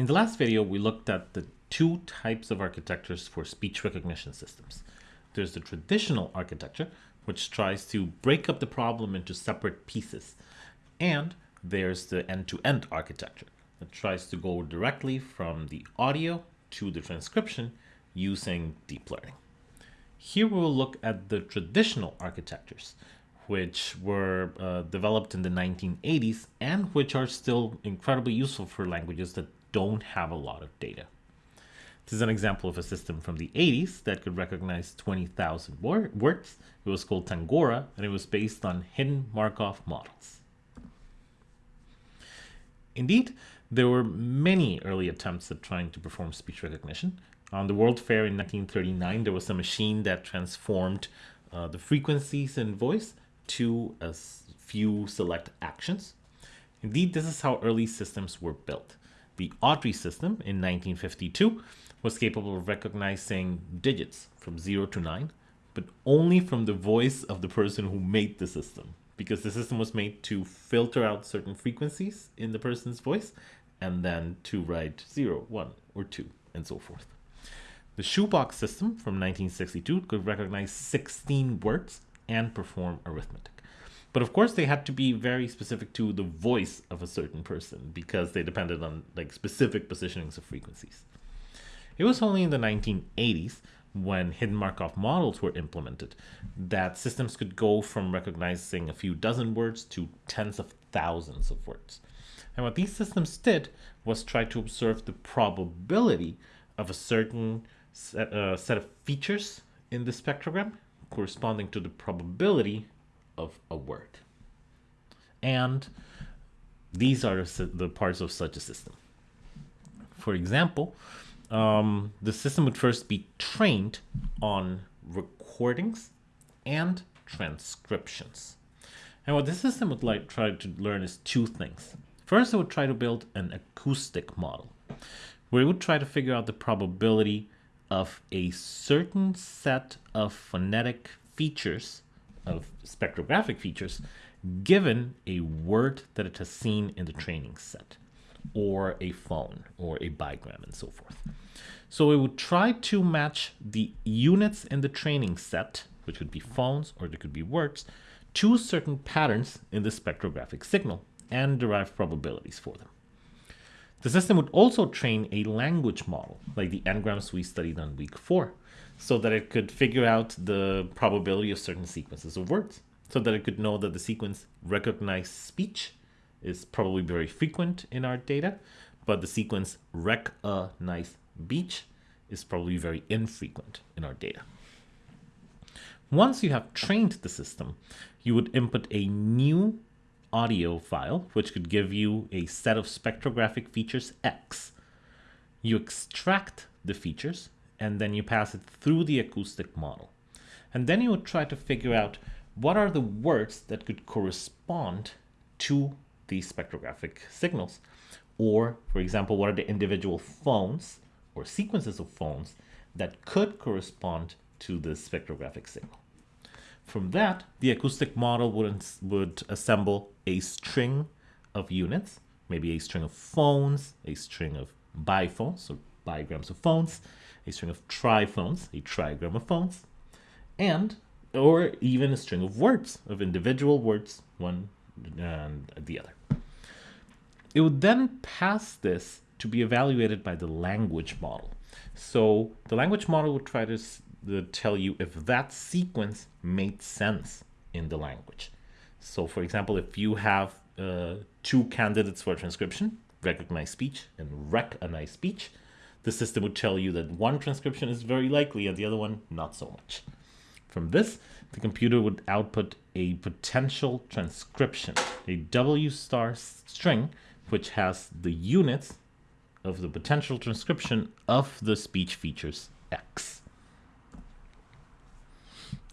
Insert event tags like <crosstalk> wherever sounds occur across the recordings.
In the last video, we looked at the two types of architectures for speech recognition systems. There's the traditional architecture, which tries to break up the problem into separate pieces. And there's the end-to-end -end architecture that tries to go directly from the audio to the transcription using deep learning. Here we will look at the traditional architectures, which were uh, developed in the 1980s and which are still incredibly useful for languages that don't have a lot of data. This is an example of a system from the 80s that could recognize 20,000 words. It was called Tangora, and it was based on hidden Markov models. Indeed, there were many early attempts at trying to perform speech recognition. On the World Fair in 1939, there was a machine that transformed uh, the frequencies in voice to a few select actions. Indeed, this is how early systems were built. The Audrey system in 1952 was capable of recognizing digits from 0 to 9, but only from the voice of the person who made the system, because the system was made to filter out certain frequencies in the person's voice and then to write 0, 1, or 2, and so forth. The shoebox system from 1962 could recognize 16 words and perform arithmetic. But of course, they had to be very specific to the voice of a certain person because they depended on like specific positionings of frequencies. It was only in the 1980s when hidden Markov models were implemented that systems could go from recognizing a few dozen words to tens of thousands of words. And what these systems did was try to observe the probability of a certain set, uh, set of features in the spectrogram corresponding to the probability of a word. And these are the parts of such a system. For example, um, the system would first be trained on recordings and transcriptions. And what this system would like try to learn is two things. First, it would try to build an acoustic model, where it would try to figure out the probability of a certain set of phonetic features of spectrographic features given a word that it has seen in the training set or a phone or a bigram and so forth. So it would try to match the units in the training set, which could be phones or they could be words, to certain patterns in the spectrographic signal and derive probabilities for them. The system would also train a language model, like the n-grams we studied on week four, so that it could figure out the probability of certain sequences of words, so that it could know that the sequence recognize speech is probably very frequent in our data, but the sequence rec a nice beach is probably very infrequent in our data. Once you have trained the system, you would input a new audio file, which could give you a set of spectrographic features X. You extract the features and then you pass it through the acoustic model. And then you would try to figure out what are the words that could correspond to these spectrographic signals. Or, for example, what are the individual phones or sequences of phones that could correspond to the spectrographic signal. From that, the acoustic model would, would assemble a string of units, maybe a string of phones, a string of biphones, so bigrams of phones, a string of triphones, a trigram of phones, and or even a string of words, of individual words, one and the other. It would then pass this to be evaluated by the language model. So the language model would try to, tell you if that sequence made sense in the language. So for example, if you have uh, two candidates for transcription, recognize speech and rec-a-nice speech, the system would tell you that one transcription is very likely and the other one not so much. From this, the computer would output a potential transcription, a W star string, which has the units of the potential transcription of the speech features X.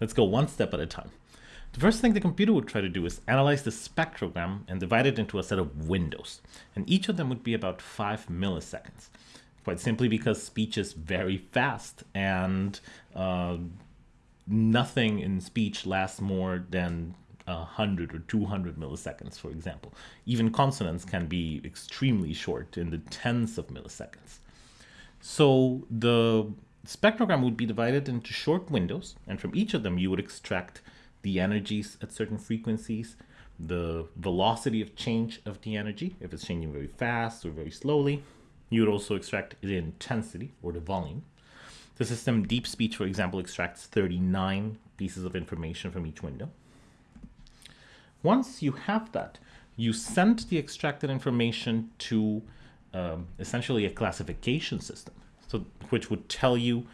Let's go one step at a time. The first thing the computer would try to do is analyze the spectrogram and divide it into a set of windows. And each of them would be about five milliseconds quite simply because speech is very fast and uh, nothing in speech lasts more than 100 or 200 milliseconds, for example. Even consonants can be extremely short in the tens of milliseconds. So the spectrogram would be divided into short windows, and from each of them you would extract the energies at certain frequencies, the velocity of change of the energy, if it's changing very fast or very slowly. You would also extract the intensity or the volume. The system Deep Speech, for example, extracts 39 pieces of information from each window. Once you have that, you send the extracted information to um, essentially a classification system, so which would tell you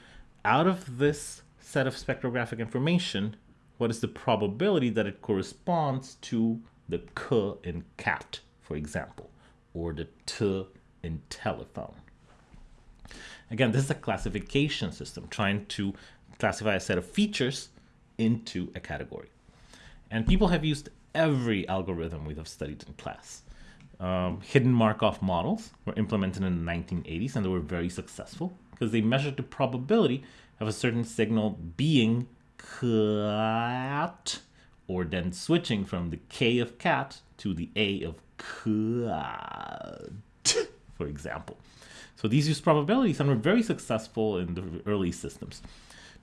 out of this set of spectrographic information, what is the probability that it corresponds to the k in cat, for example, or the t in telephone. Again, this is a classification system trying to classify a set of features into a category. And people have used every algorithm we have studied in class. Um, hidden Markov models were implemented in the 1980s and they were very successful because they measured the probability of a certain signal being cat or then switching from the K of cat to the A of cat, for example. So these use probabilities and were very successful in the early systems.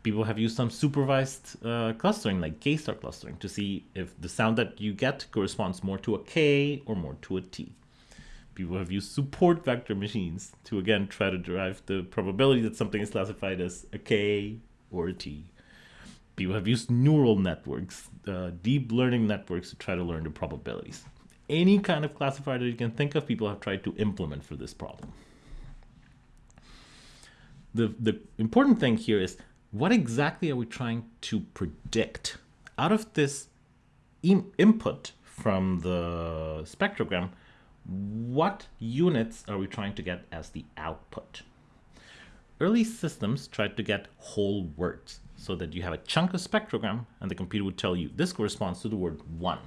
People have used some supervised uh, clustering like K-star clustering to see if the sound that you get corresponds more to a K or more to a T. People have used support vector machines to again try to derive the probability that something is classified as a K or a T people have used neural networks, uh, deep learning networks to try to learn the probabilities. Any kind of classifier that you can think of, people have tried to implement for this problem. The, the important thing here is what exactly are we trying to predict? Out of this input from the spectrogram, what units are we trying to get as the output? Early systems tried to get whole words so that you have a chunk of spectrogram and the computer would tell you this corresponds to the word one,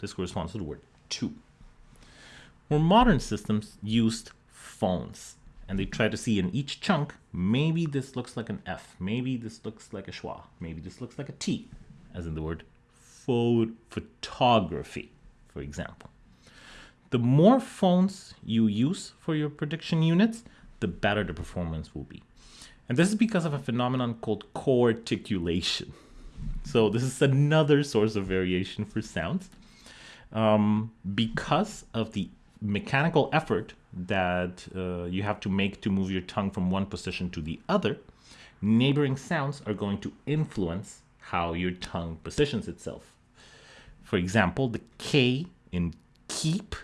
this corresponds to the word two. More modern systems used phones and they try to see in each chunk, maybe this looks like an F, maybe this looks like a schwa, maybe this looks like a T, as in the word photography, for example. The more phones you use for your prediction units, the better the performance will be. And this is because of a phenomenon called co-articulation. So this is another source of variation for sounds. Um, because of the mechanical effort that uh, you have to make to move your tongue from one position to the other, neighboring sounds are going to influence how your tongue positions itself. For example, the K in keep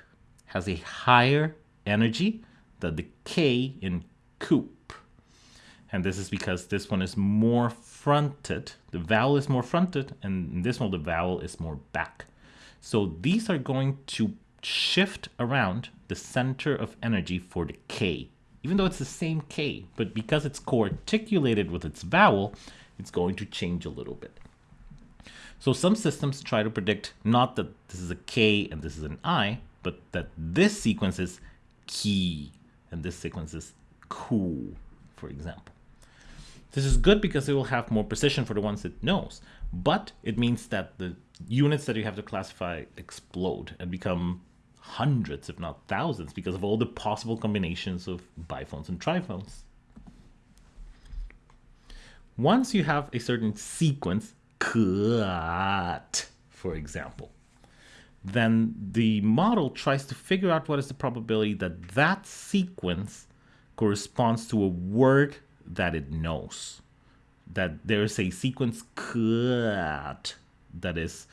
has a higher energy than the K in coop. And this is because this one is more fronted. The vowel is more fronted, and in this one, the vowel is more back. So these are going to shift around the center of energy for the K, even though it's the same K, but because it's co-articulated with its vowel, it's going to change a little bit. So some systems try to predict not that this is a K and this is an I, but that this sequence is key and this sequence is cool, for example. This is good because it will have more precision for the ones it knows, but it means that the units that you have to classify explode and become hundreds, if not thousands, because of all the possible combinations of biphones and triphones. Once you have a certain sequence, cut, for example, then the model tries to figure out what is the probability that that sequence corresponds to a word that it knows that there's a sequence cut that is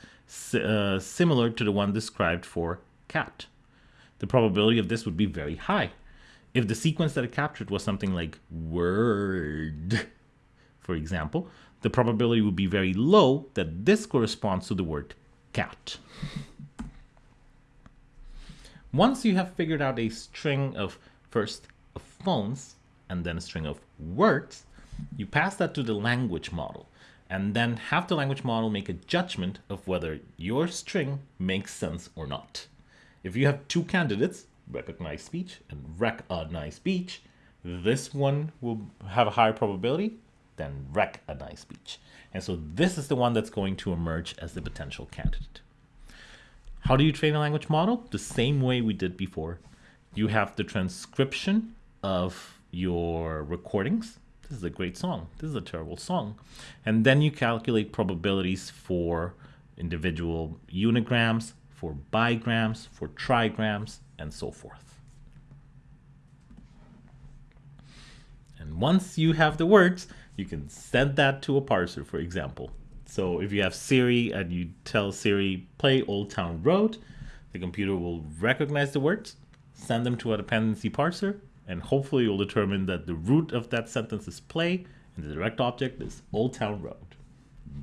uh, similar to the one described for cat. The probability of this would be very high. If the sequence that it captured was something like word, for example, the probability would be very low that this corresponds to the word cat. Once you have figured out a string of first of phones and then a string of words, you pass that to the language model and then have the language model make a judgment of whether your string makes sense or not. If you have two candidates, recognize speech and rec-a-nice speech, this one will have a higher probability than rec-a-nice speech. And so this is the one that's going to emerge as the potential candidate. How do you train a language model? The same way we did before. You have the transcription of your recordings. This is a great song. This is a terrible song. And then you calculate probabilities for individual unigrams, for bigrams, for trigrams, and so forth. And once you have the words, you can send that to a parser, for example. So if you have Siri and you tell Siri, play Old Town Road, the computer will recognize the words, send them to a dependency parser, and hopefully you'll determine that the root of that sentence is play and the direct object is Old Town Road.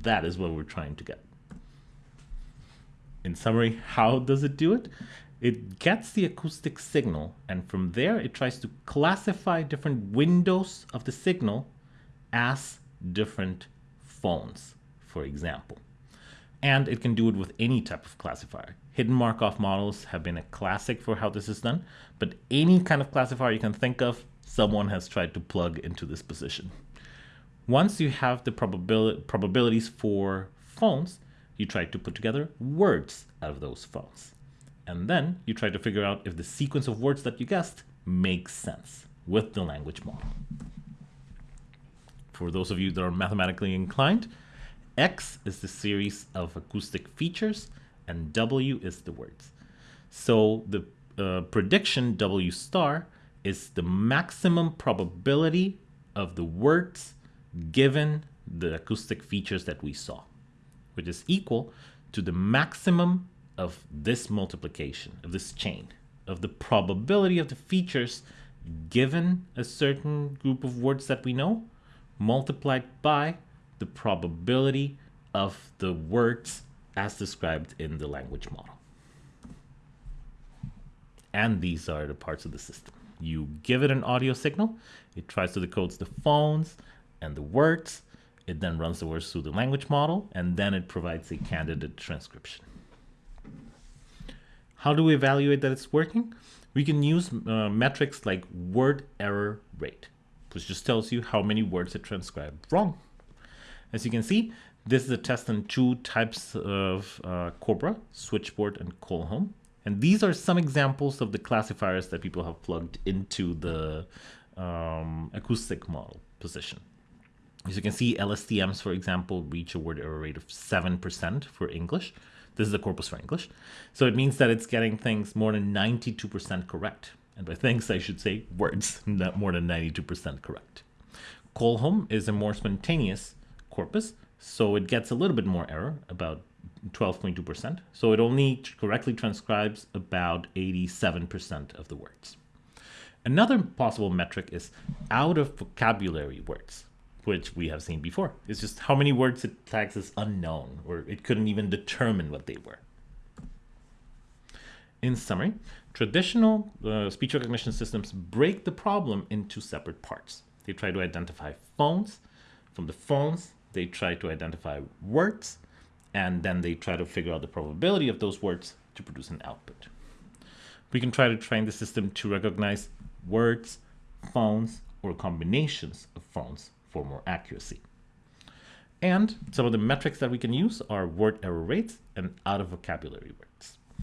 That is what we're trying to get. In summary, how does it do it? It gets the acoustic signal and from there it tries to classify different windows of the signal as different phones, for example. And it can do it with any type of classifier. Hidden Markov models have been a classic for how this is done, but any kind of classifier you can think of, someone has tried to plug into this position. Once you have the probabil probabilities for phones, you try to put together words out of those phones. And then you try to figure out if the sequence of words that you guessed makes sense with the language model. For those of you that are mathematically inclined, X is the series of acoustic features and W is the words. So the uh, prediction W star is the maximum probability of the words given the acoustic features that we saw, which is equal to the maximum of this multiplication, of this chain, of the probability of the features given a certain group of words that we know, multiplied by the probability of the words as described in the language model. And these are the parts of the system. You give it an audio signal, it tries to decode the phones and the words, it then runs the words through the language model, and then it provides a candidate transcription. How do we evaluate that it's working? We can use uh, metrics like word error rate, which just tells you how many words it transcribed wrong. As you can see, this is a test on two types of uh, corpora, switchboard and CallHome. And these are some examples of the classifiers that people have plugged into the um, acoustic model position. As you can see, LSTMs, for example, reach a word error rate of 7% for English. This is the corpus for English. So it means that it's getting things more than 92% correct. And by things, I should say words, <laughs> not more than 92% correct. CallHome is a more spontaneous corpus, so it gets a little bit more error, about 12.2%. So it only correctly transcribes about 87% of the words. Another possible metric is out of vocabulary words, which we have seen before. It's just how many words it tags as unknown, or it couldn't even determine what they were. In summary, traditional uh, speech recognition systems break the problem into separate parts. They try to identify phones. From the phones, they try to identify words, and then they try to figure out the probability of those words to produce an output. We can try to train the system to recognize words, phones, or combinations of phones for more accuracy. And some of the metrics that we can use are word error rates and out of vocabulary words.